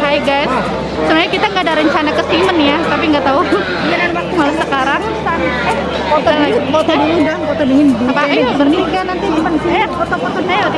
Hai guys. Sebenarnya kita nggak ada rencana ke Simen ya tapi nggak tahu. Malah sekarang. Eh foto dulu foto dulu dan foto dingin. Apa? Ayo bernikah nanti Simon eh foto-foto ayo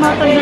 mga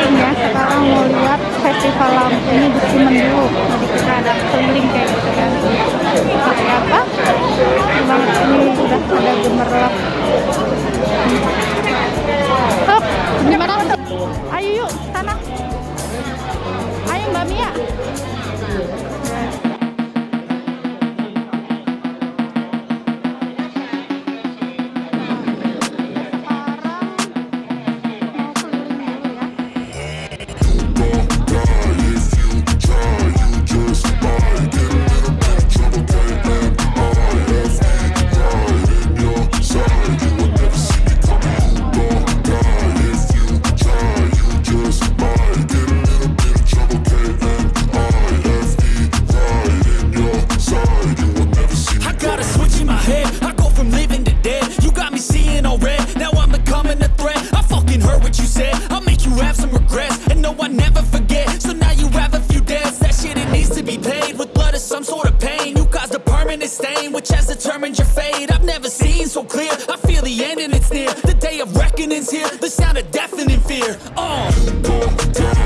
the sound of deafening fear. Oh.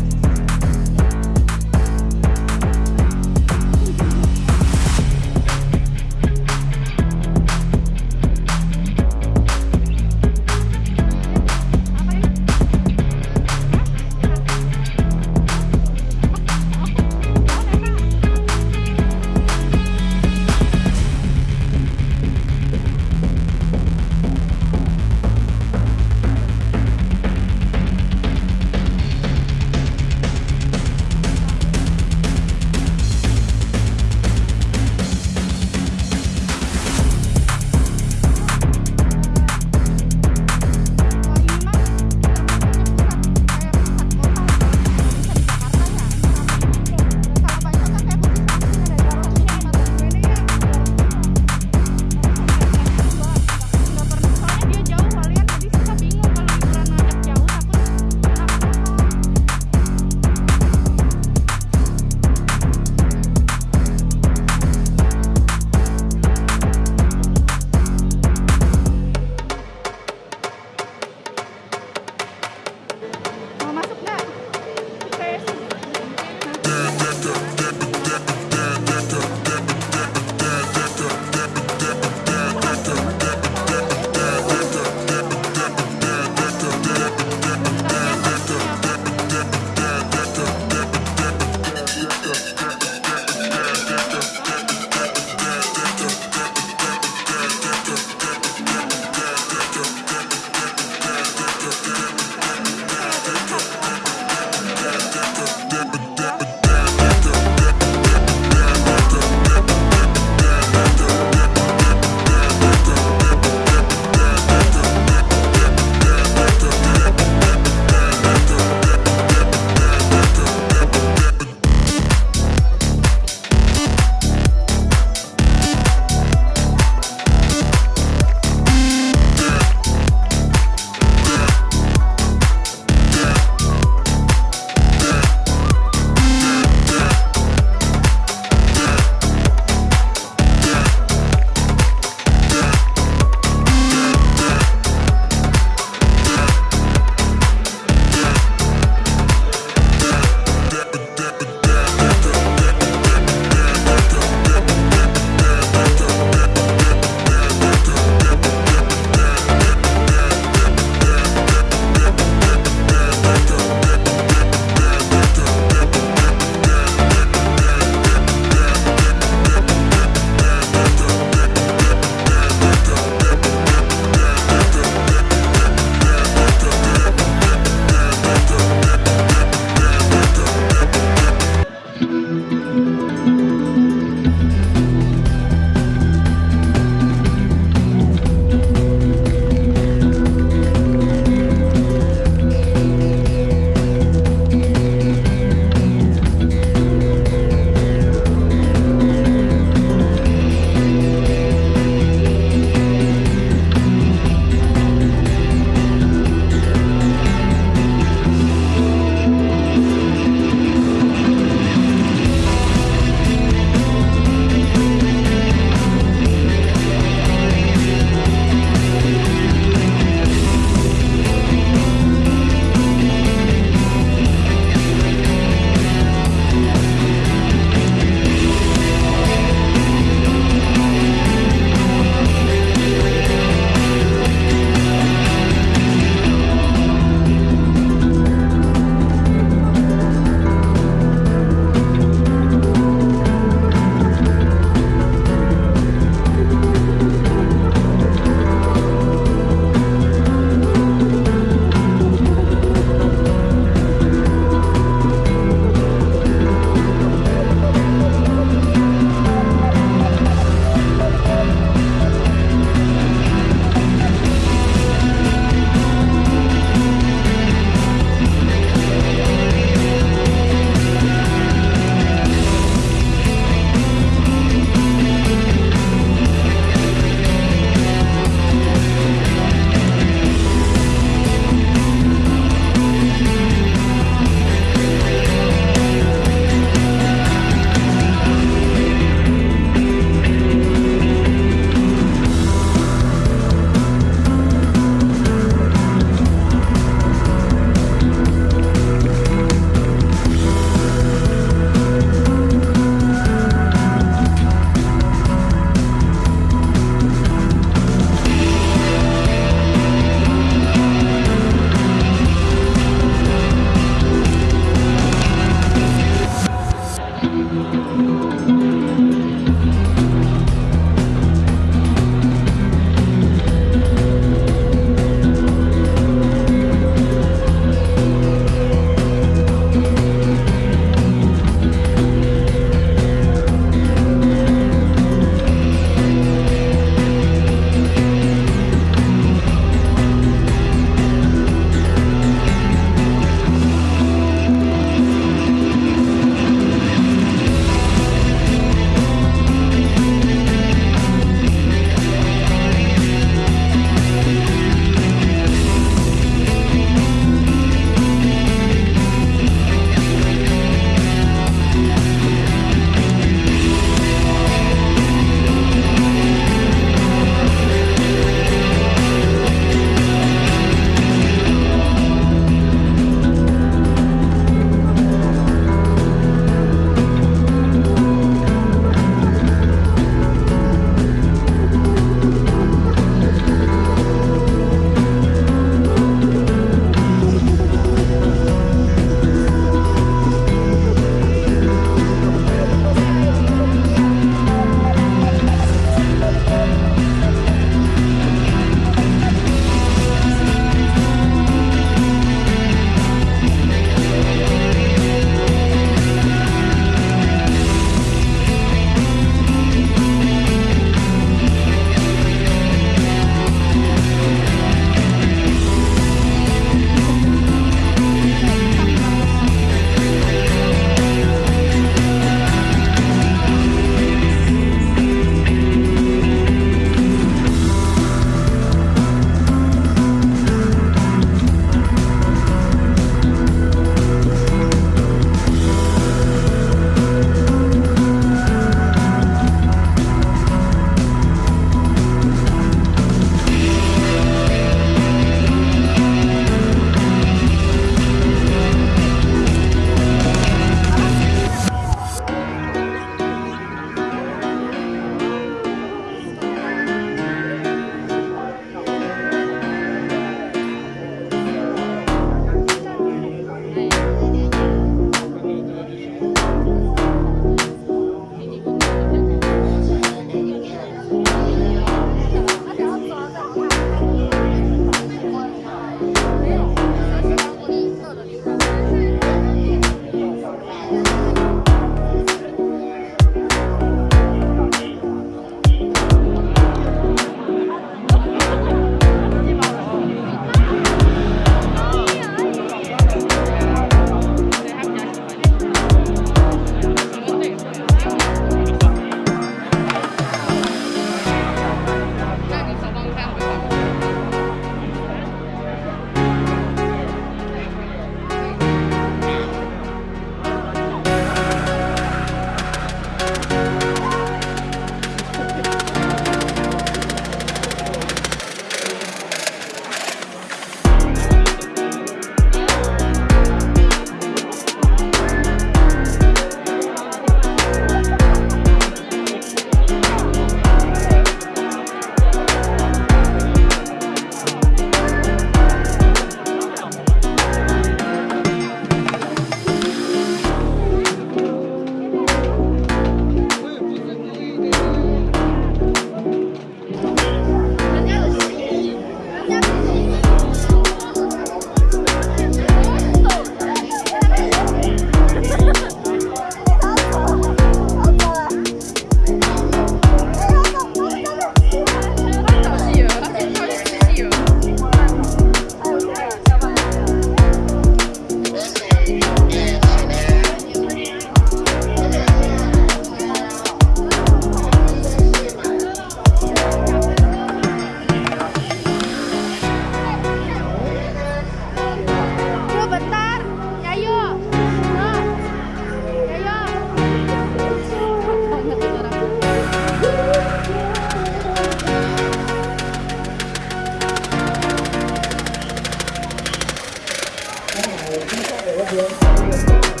Gracias.